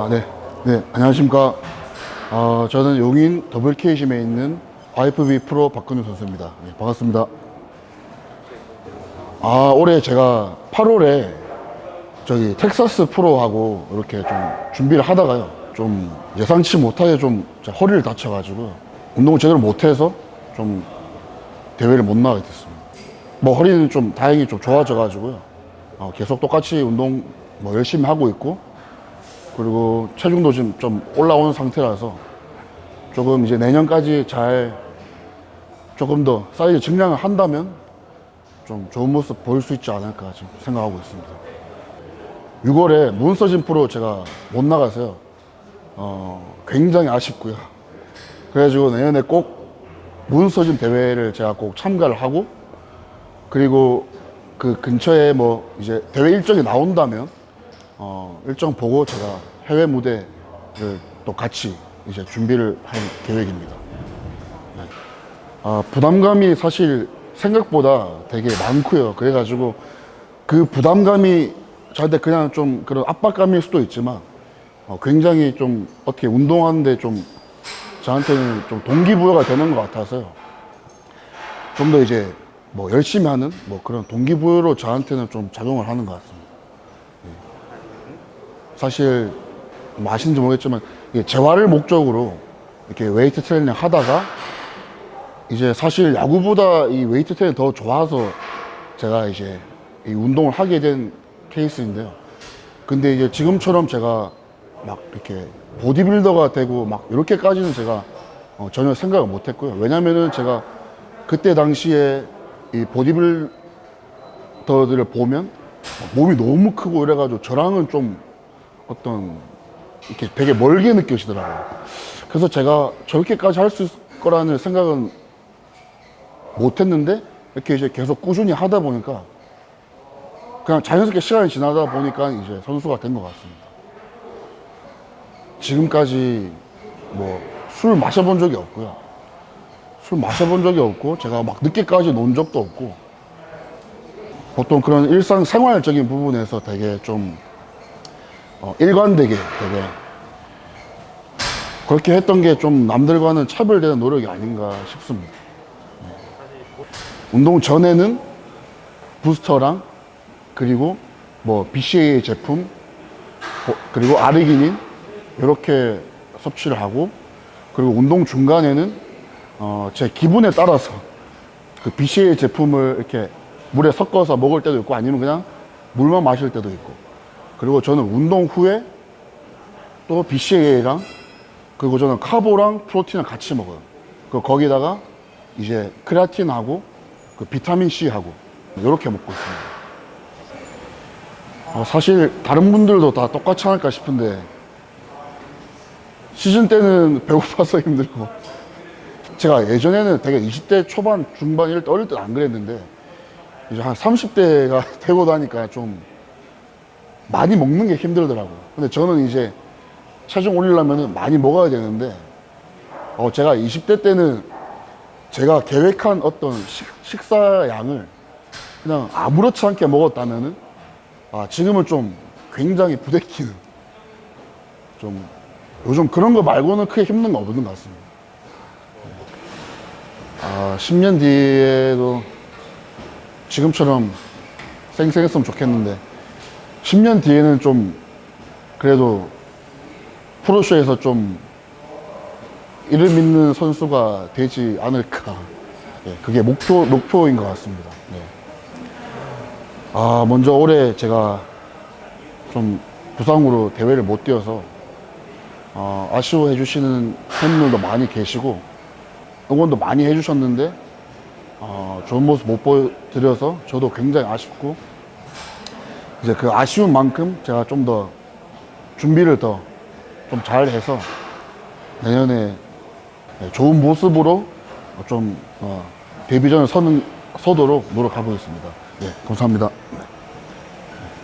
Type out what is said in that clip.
아, 네. 네, 안녕하십니까. 어, 저는 용인 WK심에 있는 IFB 프로 박근우 선수입니다. 네, 반갑습니다. 아, 올해 제가 8월에 저기 텍사스 프로하고 이렇게 좀 준비를 하다가요. 좀 예상치 못하게 좀 허리를 다쳐가지고 운동을 제대로 못해서 좀 대회를 못 나가게 됐습니다. 뭐 허리는 좀 다행히 좀 좋아져가지고요. 어, 계속 똑같이 운동 뭐 열심히 하고 있고 그리고 체중도 지금 좀 올라오는 상태라서 조금 이제 내년까지 잘 조금 더 사이즈 증량을 한다면 좀 좋은 모습 보일 수 있지 않을까 지금 생각하고 있습니다. 6월에 문서진 프로 제가 못 나가서요. 어, 굉장히 아쉽고요. 그래가지고 내년에 꼭 문서진 대회를 제가 꼭 참가를 하고 그리고 그 근처에 뭐 이제 대회 일정이 나온다면 어, 일정 보고 제가 해외 무대를 또 같이 이제 준비를 할 계획입니다. 네. 아, 부담감이 사실 생각보다 되게 많고요. 그래가지고 그 부담감이 저한테 그냥 좀 그런 압박감일 수도 있지만 어, 굉장히 좀 어떻게 운동하는데 좀 저한테는 좀 동기부여가 되는 것 같아서요. 좀 더 이제 뭐 열심히 하는 뭐 그런 동기부여로 저한테는 좀 작용을 하는 것 같습니다. 사실 뭐 아시는지 모르겠지만 재활을 목적으로 이렇게 웨이트 트레이닝 하다가 이제 사실 야구보다 이 웨이트 트레이닝 더 좋아서 제가 이제 이 운동을 하게 된 케이스인데요. 근데 이제 지금처럼 제가 막 이렇게 보디빌더가 되고 막 이렇게까지는 제가 어, 전혀 생각을 못 했고요. 왜냐면은 제가 그때 당시에 이 보디빌더들을 보면 몸이 너무 크고 이래가지고 저랑은 좀 어떤 이렇게 되게 멀게 느껴지더라고요. 그래서 제가 저렇게까지 할 수 있을 거라는 생각은 못 했는데 이렇게 이제 계속 꾸준히 하다 보니까 그냥 자연스럽게 시간이 지나다 보니까 이제 선수가 된 것 같습니다. 지금까지 뭐 술 마셔본 적이 없고요. 술 마셔본 적이 없고 제가 막 늦게까지 논 적도 없고 보통 그런 일상 생활적인 부분에서 되게 좀 어, 일관되게 되게 그렇게 했던 게 좀 남들과는 차별되는 노력이 아닌가 싶습니다. 네. 운동 전에는 부스터랑 그리고 뭐 BCAA 제품 어, 그리고 아르기닌 이렇게 섭취를 하고 그리고 운동 중간에는 어, 제 기분에 따라서 그 BCAA 제품을 이렇게 물에 섞어서 먹을 때도 있고 아니면 그냥 물만 마실 때도 있고 그리고 저는 운동 후에 또 BCAA랑 그리고 저는 카보랑 프로틴을 같이 먹어요. 그 거기다가 이제 크레아틴하고 그 비타민 C하고 이렇게 먹고 있습니다. 어, 사실 다른 분들도 다 똑같지 않을까 싶은데 시즌 때는 배고파서 힘들고 제가 예전에는 되게 20대 초반 중반 이럴 때 어릴 때는 안 그랬는데 이제 한 30대가 되고 나니까 좀 많이 먹는 게 힘들더라고요. 근데 저는 이제 체중 올리려면 많이 먹어야 되는데 어, 제가 20대 때는 제가 계획한 어떤 식, 식사 양을 그냥 아무렇지 않게 먹었다면은 아, 지금은 좀 굉장히 부대끼는 좀 요즘 그런 거 말고는 크게 힘든 거 없는 것 같습니다. 아, 10년 뒤에도 지금처럼 쌩쌩했으면 좋겠는데 10년 뒤에는 좀 그래도 프로쇼에서 좀 이를 믿는 선수가 되지 않을까 예, 그게 목표, 목표인 것 같습니다 예. 아 먼저 올해 제가 좀 부상으로 대회를 못 뛰어서 어, 아쉬워해 주시는 팬들도 많이 계시고 응원도 많이 해주셨는데 어, 좋은 모습 못 보여드려서 저도 굉장히 아쉽고 이제 그 아쉬운 만큼 제가 좀 더 준비를 더 좀 잘 해서 내년에 좋은 모습으로 좀 어, 데뷔전을 서는, 서도록 노력하고 있습니다. 예, 감사합니다.